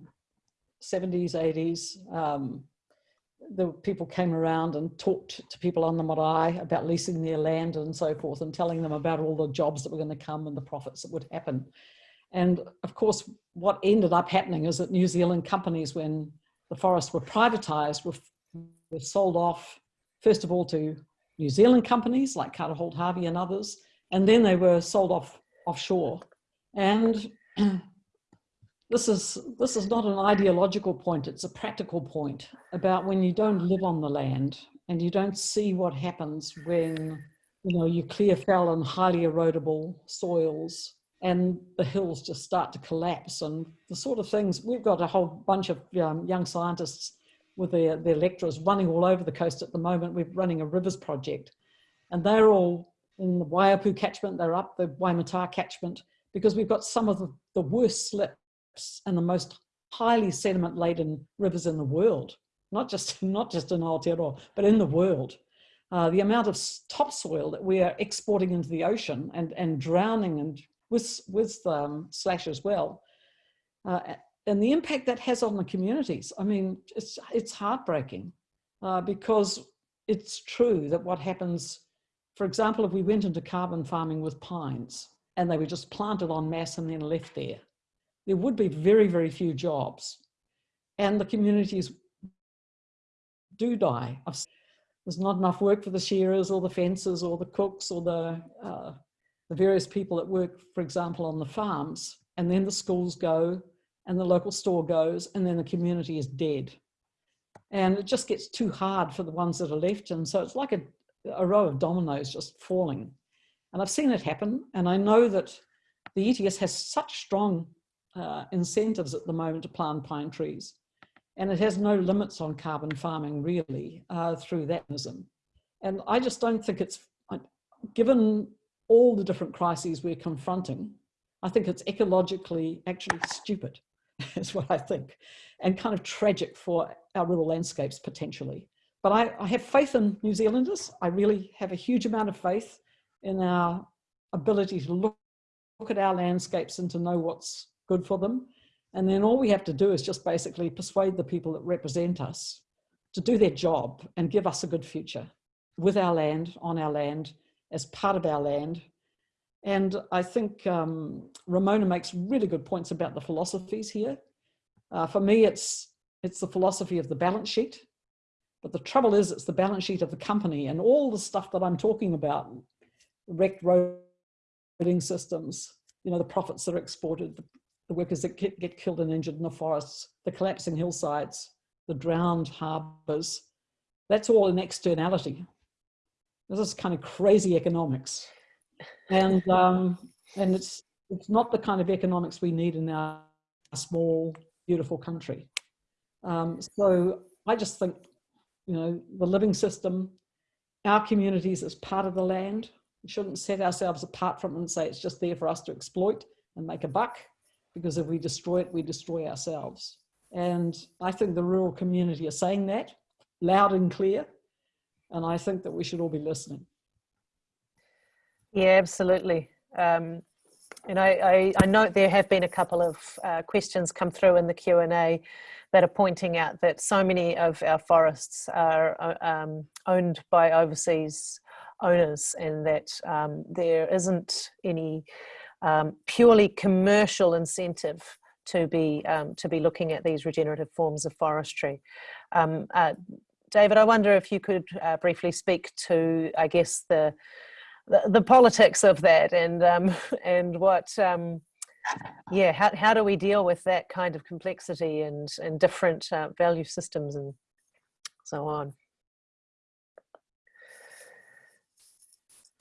B: 70s, 80s, um, the people came around and talked to people on the marae about leasing their land and so forth and telling them about all the jobs that were going to come and the profits that would happen. And of course, what ended up happening is that New Zealand companies, when the forests were privatized, were, were sold off, first of all, to New Zealand companies like Carter Holt Harvey and others, and then they were sold off offshore. And this is this is not an ideological point it's a practical point about when you don't live on the land and you don't see what happens when you know you clear fell and highly erodible soils and the hills just start to collapse and the sort of things we've got a whole bunch of um, young scientists with their, their lecturers running all over the coast at the moment. We're running a rivers project and they're all in the Waiapu catchment they're up the Waimata catchment because we've got some of the, the worst slip and the most highly sediment laden rivers in the world, not just, not just in Aotearoa, but in the world. Uh, the amount of topsoil that we are exporting into the ocean and, and drowning and with, with um, slash as well. Uh, and the impact that has on the communities. I mean, it's, it's heartbreaking uh, because it's true that what happens, for example, if we went into carbon farming with pines and they were just planted en masse and then left there, there would be very, very few jobs. And the communities do die. There's not enough work for the shearers or the fencers or the cooks or the, uh, the various people that work, for example, on the farms. And then the schools go and the local store goes and then the community is dead. And it just gets too hard for the ones that are left. And so it's like a, a row of dominoes just falling. And I've seen it happen. And I know that the ETS has such strong uh, incentives at the moment to plant pine trees. And it has no limits on carbon farming really uh, through that mechanism. And I just don't think it's, given all the different crises we're confronting, I think it's ecologically actually stupid, is what I think, and kind of tragic for our rural landscapes potentially. But I, I have faith in New Zealanders. I really have a huge amount of faith in our ability to look, look at our landscapes and to know what's good for them. And then all we have to do is just basically persuade the people that represent us to do their job and give us a good future with our land, on our land, as part of our land. And I think um, Ramona makes really good points about the philosophies here. Uh, for me, it's, it's the philosophy of the balance sheet. But the trouble is, it's the balance sheet of the company and all the stuff that I'm talking about, wrecked roading systems, you know, the profits that are exported, the, workers that get, get killed and injured in the forests, the collapsing hillsides, the drowned harbours. That's all an externality. This is kind of crazy economics. And, um, and it's, it's not the kind of economics we need in our small, beautiful country. Um, so I just think, you know, the living system, our communities as part of the land, we shouldn't set ourselves apart from it and say it's just there for us to exploit and make a buck, because if we destroy it, we destroy ourselves. And I think the rural community are saying that loud and clear. And I think that we should all be listening.
A: Yeah, absolutely. Um, and I, I, I, note there have been a couple of uh, questions come through in the Q&A that are pointing out that so many of our forests are uh, um, owned by overseas owners and that um, there isn't any um, purely commercial incentive to be um, to be looking at these regenerative forms of forestry. Um, uh, David, I wonder if you could uh, briefly speak to, I guess, the the, the politics of that and um, and what, um, yeah, how, how do we deal with that kind of complexity and, and different uh, value systems and so on.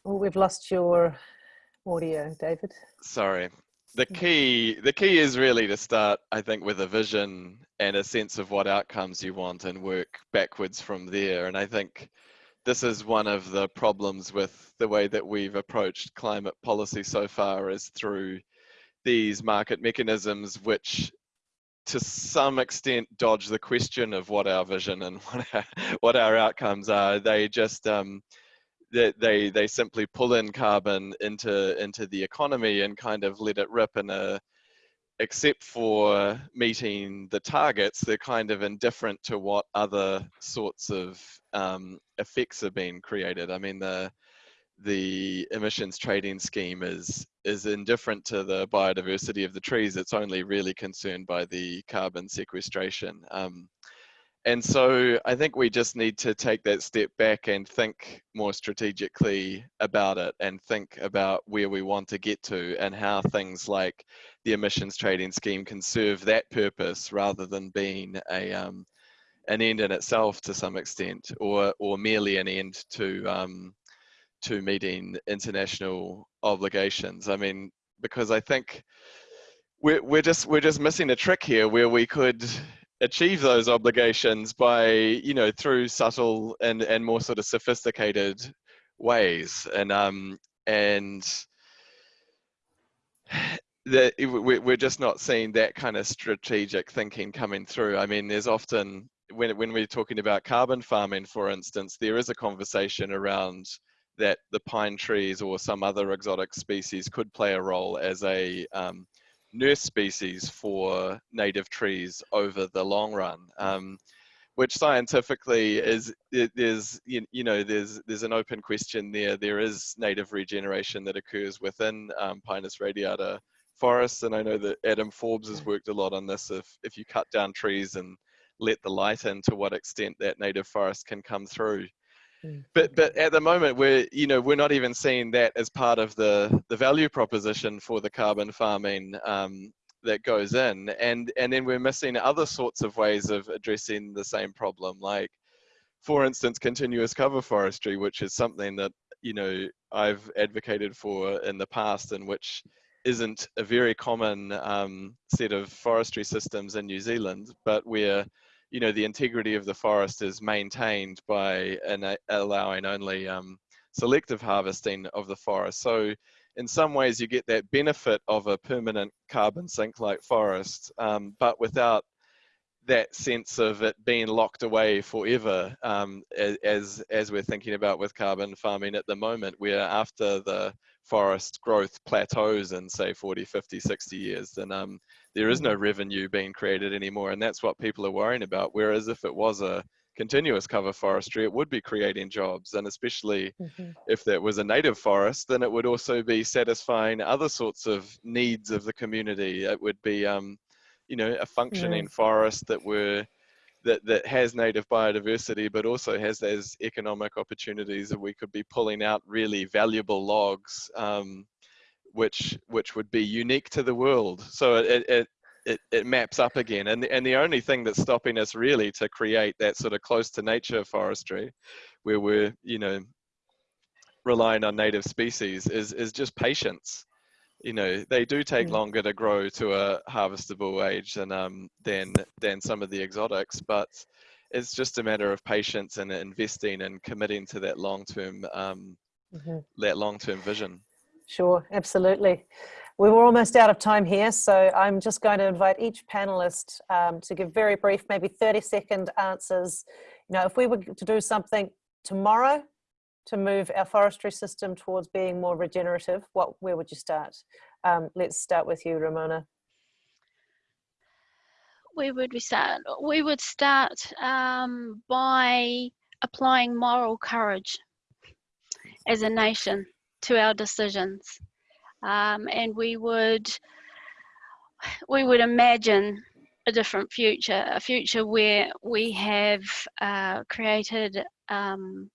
A: Oh, we've lost your audio, David.
D: Sorry, the key the key is really to start i think with a vision and a sense of what outcomes you want and work backwards from there. And i think this is one of the problems with the way that we've approached climate policy so far is through these market mechanisms which to some extent dodge the question of what our vision and what our, what our outcomes are. They just um, they, they simply pull in carbon into into the economy and kind of let it rip in a except for meeting the targets they're kind of indifferent to what other sorts of um, effects are being created. I mean the the emissions trading scheme is is indifferent to the biodiversity of the trees. It's only really concerned by the carbon sequestration. Um, and so I think we just need to take that step back and think more strategically about it and think about where we want to get to and how things like the emissions trading scheme can serve that purpose rather than being a um, an end in itself to some extent or or merely an end to um, to meeting international obligations. I mean, because I think we're, we're just we're just missing a trick here where we could achieve those obligations by you know through subtle and and more sort of sophisticated ways. And um and that we're just not seeing that kind of strategic thinking coming through. I mean there's often when when we're talking about carbon farming for instance there is a conversation around that the pine trees or some other exotic species could play a role as a um, nurse species for native trees over the long run. Um, which scientifically is there's you, you know there's there's an open question there. There is native regeneration that occurs within um, Pinus radiata forests, and I know that Adam Forbes has worked a lot on this. If if you cut down trees and let the light in, to what extent that native forest can come through. Mm. But but at the moment we're you know we're not even seeing that as part of the the value proposition for the carbon farming um, that goes in and and then we're missing other sorts of ways of addressing the same problem like for instance continuous cover forestry which is something that you know i've advocated for in the past and which isn't a very common um, set of forestry systems in new zealand but where you know the integrity of the forest is maintained by an, allowing only um, selective harvesting of the forest. So in some ways you get that benefit of a permanent carbon sink like forest, um, but without that sense of it being locked away forever um, as, as we're thinking about with carbon farming at the moment, where after the forest growth plateaus in say 40, 50, 60 years, then um, there is no mm-hmm. revenue being created anymore. And that's what people are worrying about. Whereas if it was a continuous cover forestry, it would be creating jobs. And especially mm-hmm. if that was a native forest, then it would also be satisfying other sorts of needs of the community. It would be, um, you know, a functioning forest that were that, that has native biodiversity, but also has those economic opportunities that we could be pulling out really valuable logs, um, which which would be unique to the world. So it, it, it, it maps up again. And, and the only thing that's stopping us really to create that sort of close to nature forestry where we're, you know, relying on native species is, is just patience. You know, they do take mm. longer to grow to a harvestable age than, um, than, than some of the exotics, but it's just a matter of patience and investing and committing to that long-term, um, mm -hmm. that long-term vision.
A: Sure, absolutely. We were almost out of time here, so I'm just going to invite each panelist um, to give very brief, maybe 30 second answers. You know, if we were to do something tomorrow to move our forestry system towards being more regenerative, what, where would you start? Um, let's start with you, Ramona.
C: Where would we start? We would start um, by applying moral courage as a nation to our decisions. Um, and we would we would imagine a different future, a future where we have uh, created um,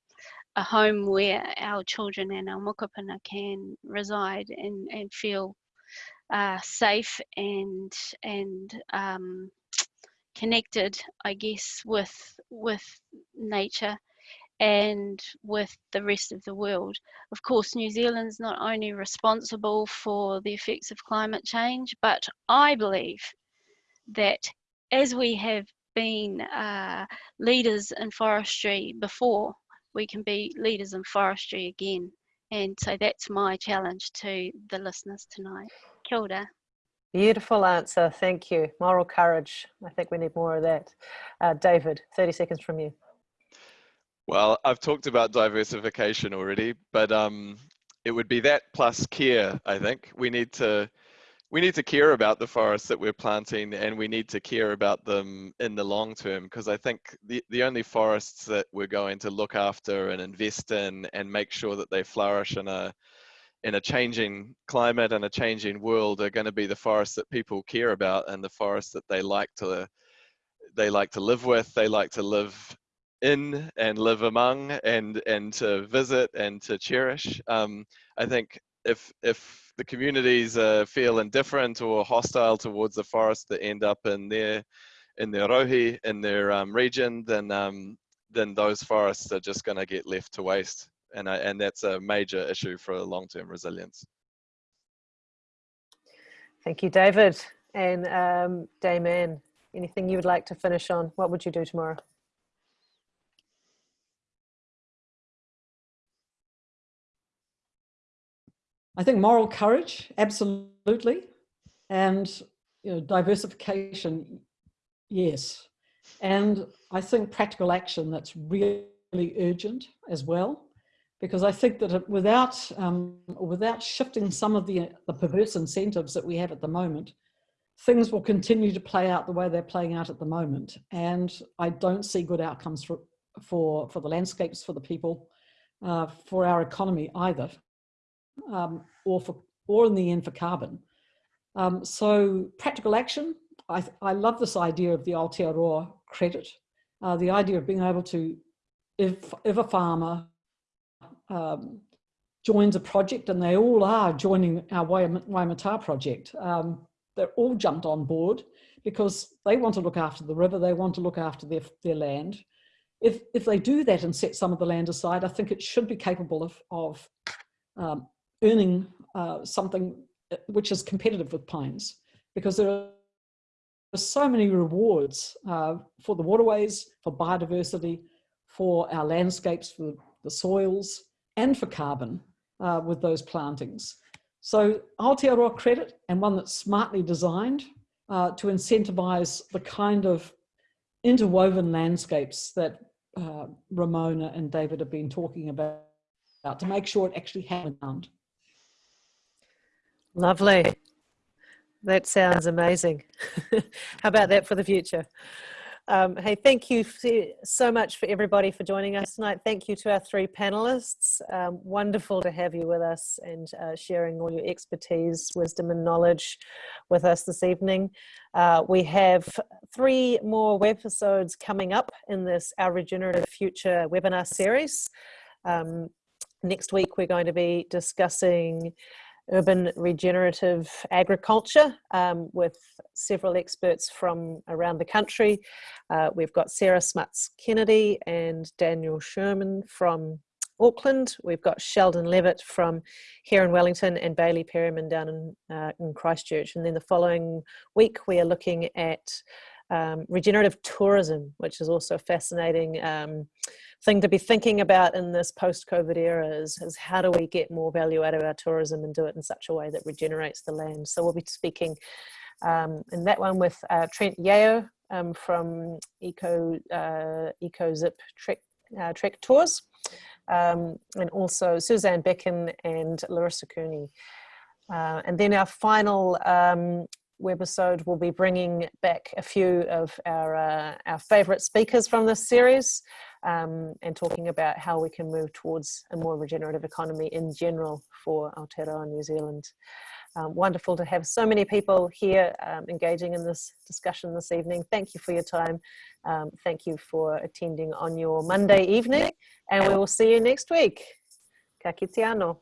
C: a home where our children and our mokopuna can reside and, and feel uh, safe and and um, connected, I guess, with with nature and with the rest of the world. Of course, New Zealand's not only responsible for the effects of climate change, but I believe that as we have been uh, leaders in forestry before, we can be leaders in forestry again. And so that's my challenge to the listeners tonight. Kia ora.
A: Beautiful answer, thank you. Moral courage, I think we need more of that. Uh, David, 30 seconds from you.
D: Well, I've talked about diversification already, but um, it would be that plus care. I think we need to we need to care about the forests that we're planting, and we need to care about them in the long term. Because I think the the only forests that we're going to look after and invest in and make sure that they flourish in a in a changing climate and a changing world are going to be the forests that people care about and the forests that they like to they like to live with they like to live in and live among and and to visit and to cherish. Um, I think if if the communities uh, feel indifferent or hostile towards the forest that end up in their in their rohe in their um, region, then um, then those forests are just going to get left to waste, and I, and that's a major issue for long-term resilience.
A: Thank you, David and um, Dame Anything you would like to finish on? What would you do tomorrow?
B: I think moral courage, absolutely. And you know, diversification, yes. And I think practical action that's really urgent as well, because I think that without, um, without shifting some of the, the perverse incentives that we have at the moment, things will continue to play out the way they're playing out at the moment. And I don't see good outcomes for, for, for the landscapes, for the people, uh, for our economy either um, or, for, or in the end for carbon. Um, so practical action, I, I love this idea of the Aotearoa credit, uh, the idea of being able to, if, if a farmer um, joins a project and they all are joining our Waimata project, um, they're all jumped on board because they want to look after the river, they want to look after their, their land. If, if they do that and set some of the land aside, I think it should be capable of, of um, earning uh, something uh, which is competitive with pines because there are so many rewards uh, for the waterways, for biodiversity, for our landscapes, for the soils, and for carbon uh, with those plantings. So Aotearoa credit and one that's smartly designed uh, to incentivize the kind of interwoven landscapes that uh, Ramona and David have been talking about, to make sure it actually happens.
A: Lovely. That sounds amazing. How about that for the future? Um, hey, thank you so much for everybody for joining us tonight. Thank you to our three panelists. Um, wonderful to have you with us and uh, sharing all your expertise, wisdom and knowledge with us this evening. Uh, we have three more webisodes coming up in this Our Regenerative Future webinar series. Um, next week, we're going to be discussing urban regenerative agriculture um, with several experts from around the country. Uh, we've got Sarah Smuts Kennedy and Daniel Sherman from Auckland. We've got Sheldon Levitt from here in Wellington and Bailey Perryman down in, uh, in Christchurch. And then the following week, we are looking at um, regenerative tourism, which is also a fascinating um, thing to be thinking about in this post-COVID era is, is, how do we get more value out of our tourism and do it in such a way that regenerates the land. So we'll be speaking um, in that one with uh, Trent Yeo um, from Eco, uh, Trek, uh, Trek Tours um, and also Suzanne Becken and Larissa Cooney. Uh, and then our final um, webisode will be bringing back a few of our, uh, our favourite speakers from this series um, and talking about how we can move towards a more regenerative economy in general for Aotearoa New Zealand. Um, wonderful to have so many people here um, engaging in this discussion this evening. Thank you for your time. Um, thank you for attending on your Monday evening and we will see you next week. Ka kite anō.